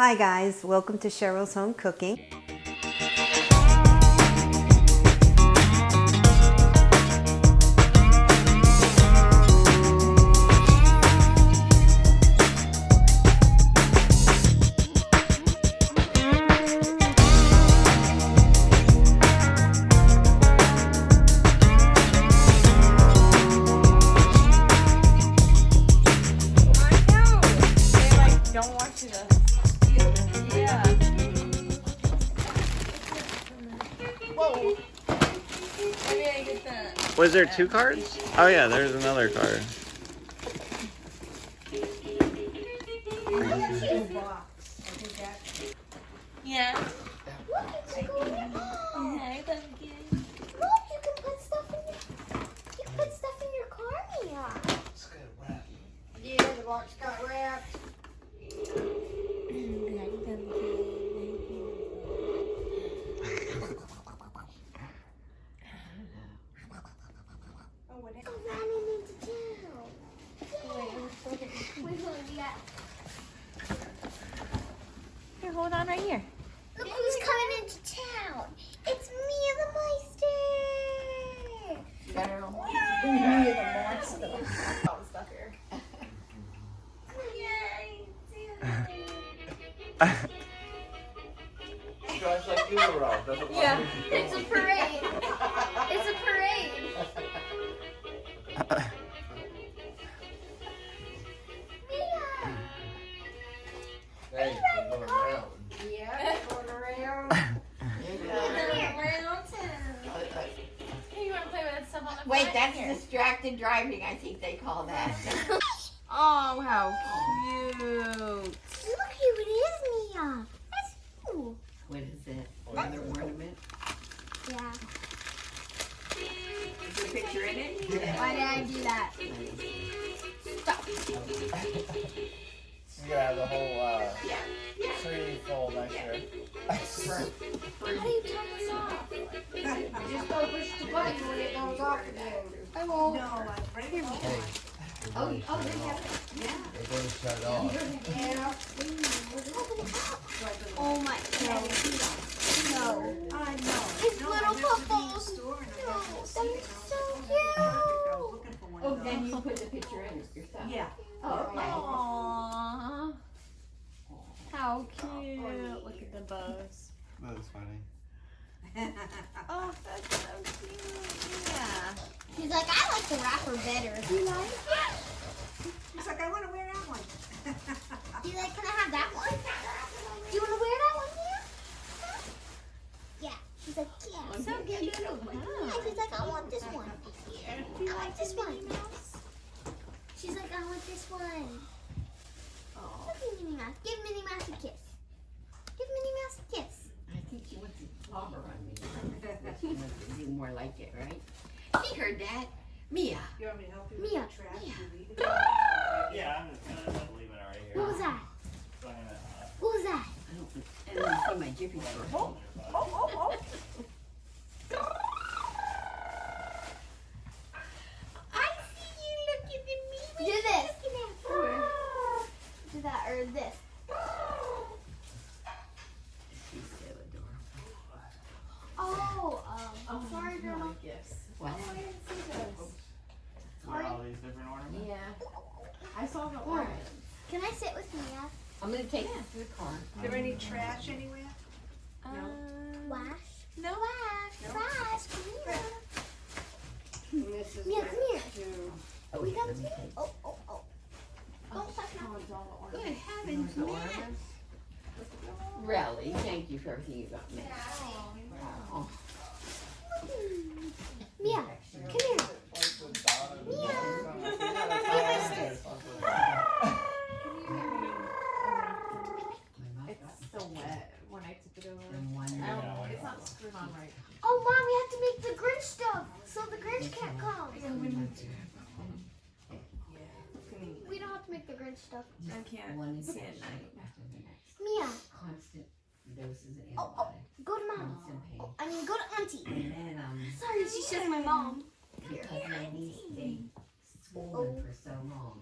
Hi guys, welcome to Cheryl's Home Cooking. I know. They like don't want you to. Was there two cards? Oh yeah, there's another card. Yeah. Look, it's a gold. Hi, hold on right here. Look who's coming into town. It's Mia the Meister. Girl. Me the monster. All the stuff here. Drives like you around, doesn't Yeah. It's a parade. Distracted I think they call that. Oh, how cute. Look who it is, Mia. That's you. What is it? Another ornament? Yeah. Is there a picture in it? Why did I do that? You gotta have the whole uh, Yeah. tree full next year. How do you turn this off? Just go push the button when it goes off again. I won't. Oh, oh, they have it. Yeah. They're gonna shut it off. Yeah. Open it up. Oh my god. No. I know. His No, little I never been in the bubbles. store and I No, that's see it, and I was so like, I was cute. looking for one Oh, of then you put the picture in yourself. Yeah. Oh, okay. Aww. How cute. Look at the bows. That was funny. Oh, that's so cute. Yeah. He's like, I like the wrapper better. You like it? He's like, I want to wear that one. He's like, can I have that one? Do you want to wear that one here? Yeah. He's like, yeah. So cute. Yeah, she's like, I want this one. I want this one. She's like, I want this one. Oh. Look at Minnie Mouse. Give Minnie Mouse a kiss. Give Minnie Mouse a kiss. I think she wants to clobber on me. She wants to do more like it, right? She heard that. Mia. You want me to help you with Mia, the trash? Mia. You leave it? Yeah, I'm just gonna leave it right here. What was that? So uh, What was that? I don't, and then see my jiffy store. I see you looking at me. Do this. Do that or this. She's so adorable. Oh, um, sorry, Grandma. What? are all these different ornaments? Yeah. I saw the orange. Can I sit with Mia? I'm gonna take it to the car. Is there any trash anywhere? Um, Flash. no. Flash. Flash. Come here. This is Mia, come here. Oh, We got let two. me take. Oh, oh, oh. Don't touch. Good heavens, man. Really? Thank you for everything you got me. Oh. Mia, come here. Mia. It's still wet when I took it over. And one I more. don't, it's not screwed on right. Oh, Mom, we have to make the Grinch stuff so the Grinch can't come. We don't have to make the Grinch stuff. I can't One is see at night. after the next. Mia, Constant doses of Oh, oh. antibiotics. go to Mom. Oh, I mean, go to Auntie. And then, um, Sorry, she's says my mom. because my knee stayed swollen for so long,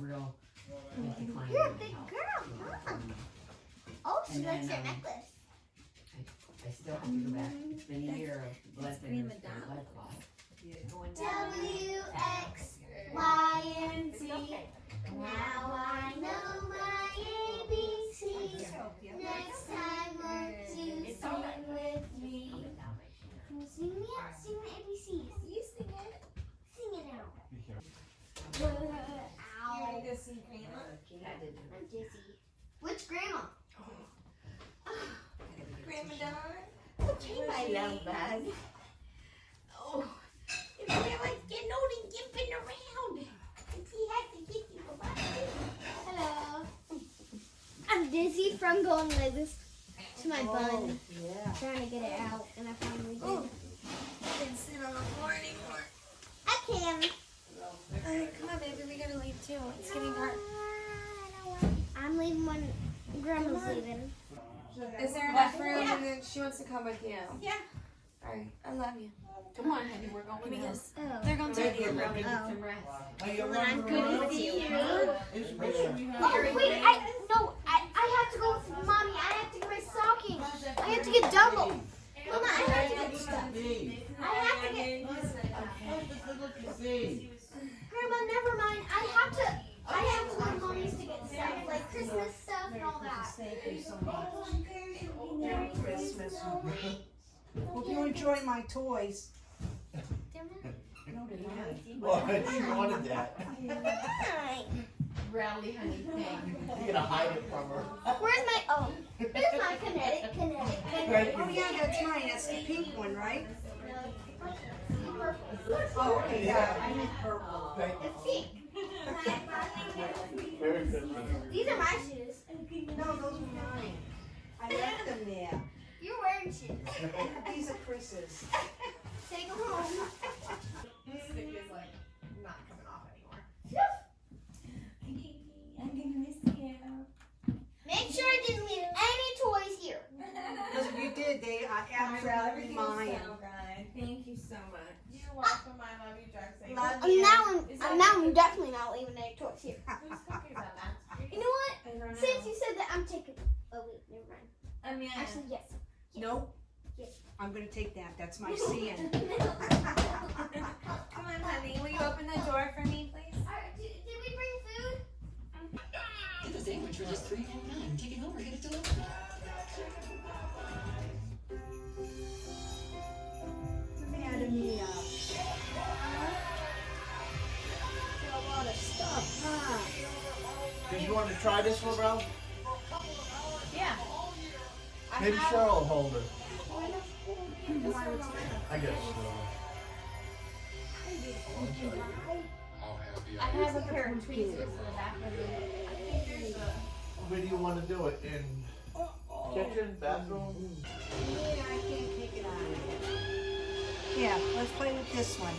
real. Like, You're a big girl, mom. Oh, she and likes then, your um, necklace. I, I still have to go back. It's been a year of blessing. Grandma Dawn? Okay, my love bug. Oh, you know, I like getting old and gimping around. He has to get you a lot. Hello. I'm dizzy from going like this to my oh, bun. Yeah. Trying to get it out, and I finally did. Oh, I can sit on the floor anymore. I can. Alright, come on, baby. We gotta leave too. It's getting dark. Ah, I'm leaving when Grandma's leaving. Is there enough room? And then she wants to come with you. Yeah. Alright, I love you. Come on, honey, we're going Give me now. this. Oh. They're gonna take You're going to get Oh. some rest. Well, I'm good with you. It's Oh wait, I no, I, I have to go with mommy. I have to get my stockings. I have to get double. Mama, I have to get stuff. I have to get. Grandma, never mind. I have to. I have to go to mommy's to get stuff like Christmas stuff and all that. Thank you so much. Merry Christmas. Hope you enjoy my toys. No, they're not. Well, she wanted that. Rally, honey, thank You're gonna hide it from her. Where's my oh? There's my kinetic, kinetic, kinetic. Oh yeah, that's mine. That's the pink one, right? Oh, okay, yeah. I need purple. Thank It's pink. you. Merry Christmas. These are my shoes. No, those are mine. I left them there. You're wearing shoes. These are Chris's. Take them home. Stick is like not coming off anymore. I'm gonna miss you. Make sure I didn't leave any toys here. Because if you did, they are absolutely mine. Thank you so much. You're welcome. I love you, Jackson. Love you. now I'm, now I'm definitely not leaving any toys here. Amanda. Actually, yes. Nope. Yes. I'm gonna take that. That's my sin. Come on, honey. Will you open the door for me, please? Alright, did, did we bring food? Get the sandwich for just three ninety nine. Take it home or get it delivered. Added me up. Got a lot of stuff, huh? Did you want to try this one, bro? Yeah. Maybe Cheryl will hold it. I guess so. I have a pair of tweezers in the back of the. Where do you want to do it? In kitchen, bathroom? Yeah, I can't take it out of here. Yeah, let's play with this one.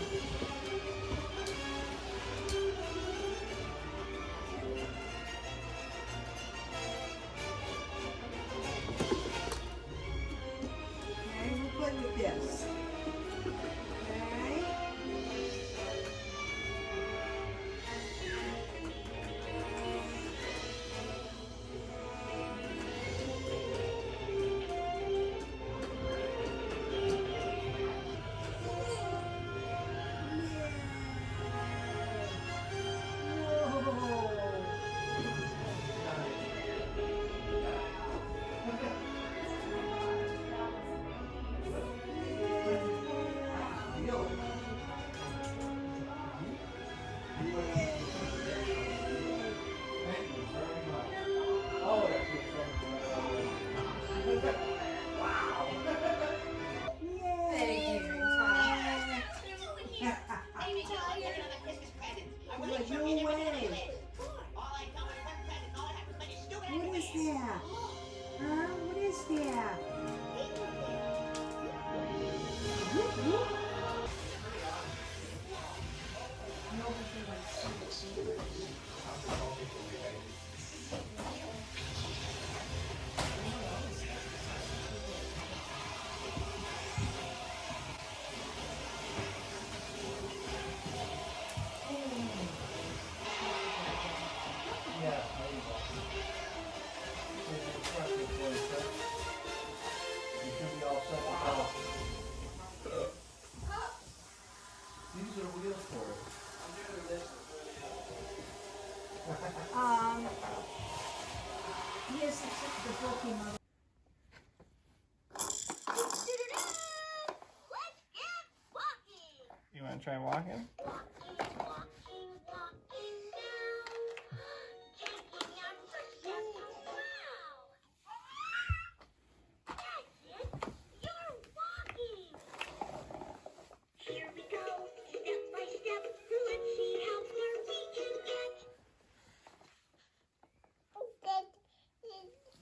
Get.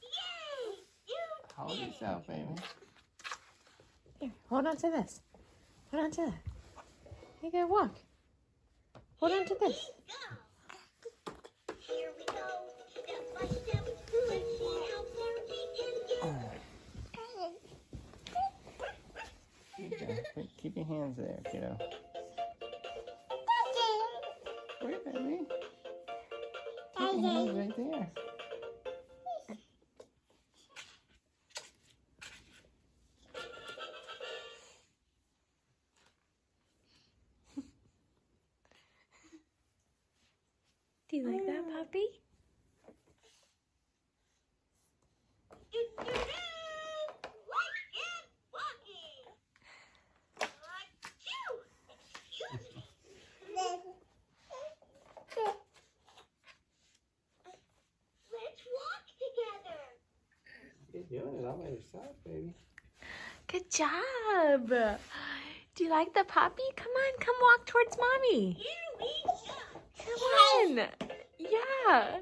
Yay! You Hold yourself, baby. Here, hold on to this. Hold on to that. You gotta walk. Hold on to this. Go. Here we go, step by step. Let's see how far we can get. Oh. Good job. Keep- Keep your hands there, kiddo. Wait, baby. Keep your hands right there. You're doing it all by yourself, baby. Good job. Do you like the puppy? Come on, come walk towards mommy. Here we go. Come on. Yeah.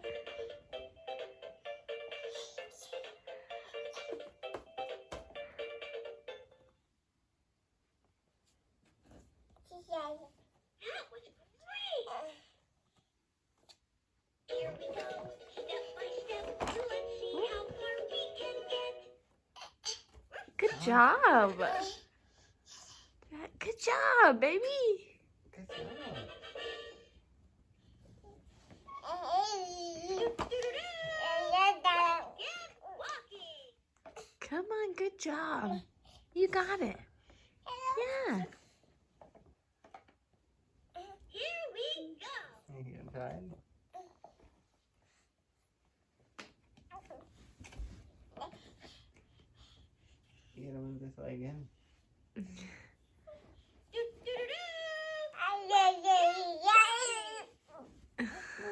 That was great. Here we go, job. Good job, baby. Good job. Come on, good job. You got it. Yeah. Here we go. You getting tired? You gotta move this leg in.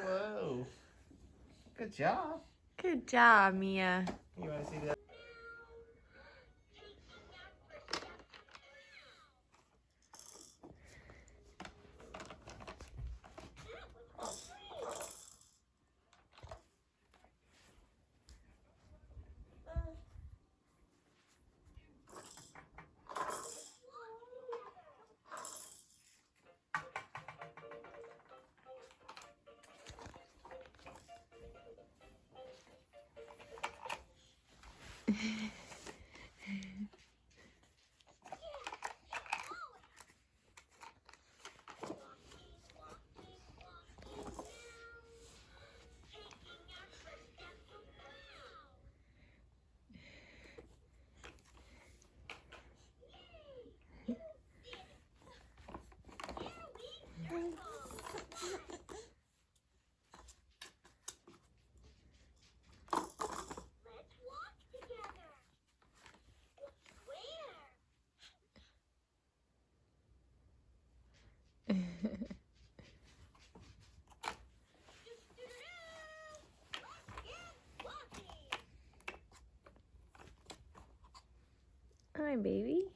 Whoa. Good job. Good job, Mia. You wanna see that? Hi, baby.